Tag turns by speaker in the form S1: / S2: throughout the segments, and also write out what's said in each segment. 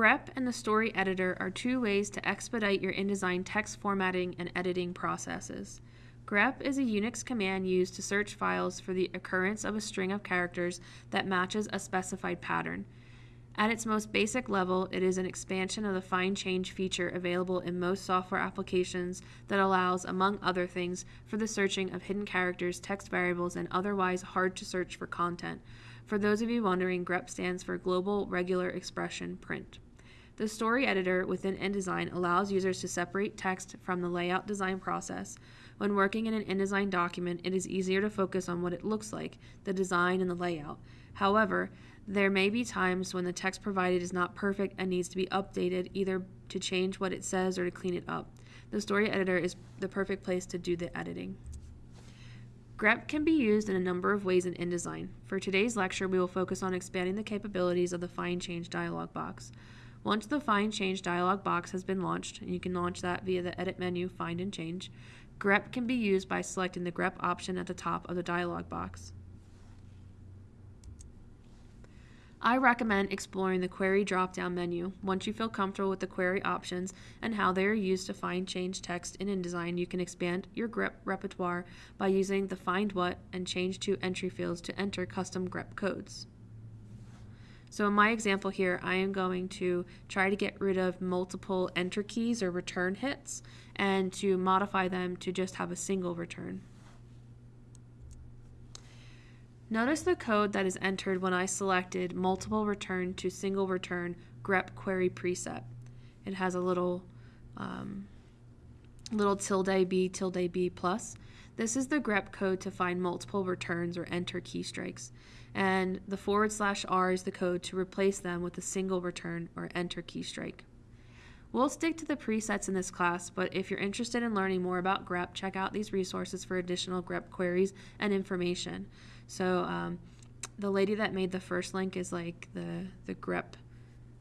S1: grep and the story editor are two ways to expedite your InDesign text formatting and editing processes. grep is a Unix command used to search files for the occurrence of a string of characters that matches a specified pattern. At its most basic level, it is an expansion of the find change feature available in most software applications that allows, among other things, for the searching of hidden characters, text variables, and otherwise hard to search for content. For those of you wondering, grep stands for Global Regular Expression Print. The story editor within InDesign allows users to separate text from the layout design process. When working in an InDesign document, it is easier to focus on what it looks like, the design and the layout. However, there may be times when the text provided is not perfect and needs to be updated either to change what it says or to clean it up. The story editor is the perfect place to do the editing. grep can be used in a number of ways in InDesign. For today's lecture, we will focus on expanding the capabilities of the Find Change dialog box. Once the Find Change dialog box has been launched, and you can launch that via the Edit menu, Find and Change, grep can be used by selecting the grep option at the top of the dialog box. I recommend exploring the Query drop-down menu. Once you feel comfortable with the query options and how they are used to find change text in InDesign, you can expand your grep repertoire by using the Find What and Change To entry fields to enter custom grep codes. So in my example here, I am going to try to get rid of multiple enter keys or return hits and to modify them to just have a single return. Notice the code that is entered when I selected multiple return to single return grep query preset. It has a little um, little tilde b tilde b plus. This is the grep code to find multiple returns or enter key strikes. And the forward slash r is the code to replace them with a single return or enter key strike. We'll stick to the presets in this class, but if you're interested in learning more about grep, check out these resources for additional grep queries and information. So um, the lady that made the first link is like the the grep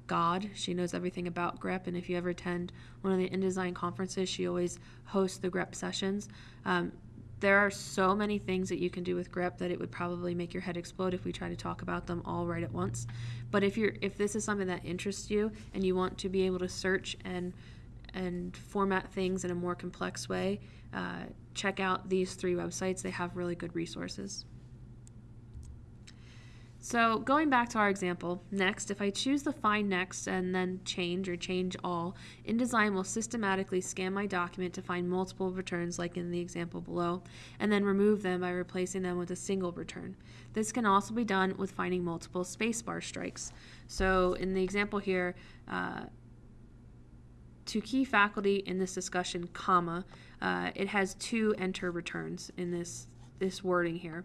S1: god. She knows everything about grep, and if you ever attend one of the InDesign conferences, she always hosts the grep sessions. Um, there are so many things that you can do with grep that it would probably make your head explode if we try to talk about them all right at once. But if you're if this is something that interests you and you want to be able to search and and format things in a more complex way, uh, check out these three websites. They have really good resources. So going back to our example, next, if I choose the Find Next and then Change or Change All, InDesign will systematically scan my document to find multiple returns like in the example below, and then remove them by replacing them with a single return. This can also be done with finding multiple spacebar strikes. So in the example here, uh, to key faculty in this discussion, comma, uh, it has two enter returns in this, this wording here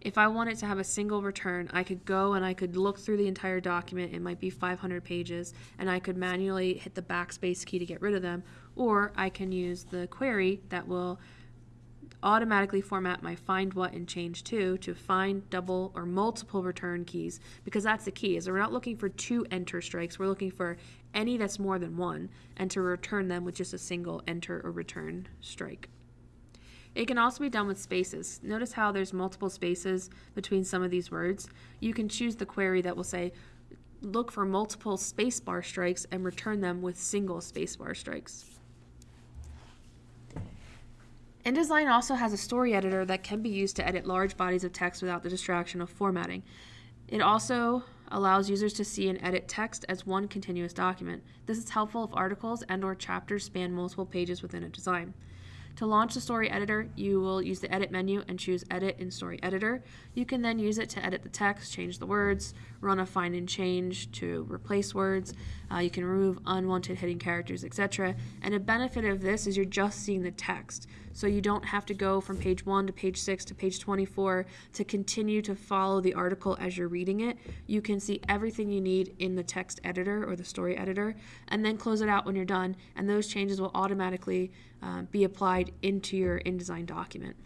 S1: if I wanted to have a single return, I could go and I could look through the entire document. It might be 500 pages, and I could manually hit the backspace key to get rid of them, or I can use the query that will automatically format my find what and change to to find double or multiple return keys because that's the key is we're not looking for two enter strikes we're looking for any that's more than one and to return them with just a single enter or return strike it can also be done with spaces. Notice how there's multiple spaces between some of these words. You can choose the query that will say, look for multiple spacebar strikes and return them with single spacebar strikes. InDesign also has a story editor that can be used to edit large bodies of text without the distraction of formatting. It also allows users to see and edit text as one continuous document. This is helpful if articles and or chapters span multiple pages within a design. To launch the story editor, you will use the edit menu and choose edit in story editor. You can then use it to edit the text, change the words, run a find and change to replace words. Uh, you can remove unwanted hidden characters, etc. And a benefit of this is you're just seeing the text. So you don't have to go from page 1 to page 6 to page 24 to continue to follow the article as you're reading it. You can see everything you need in the text editor or the story editor and then close it out when you're done and those changes will automatically uh, be applied into your InDesign document.